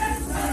Yes, sir.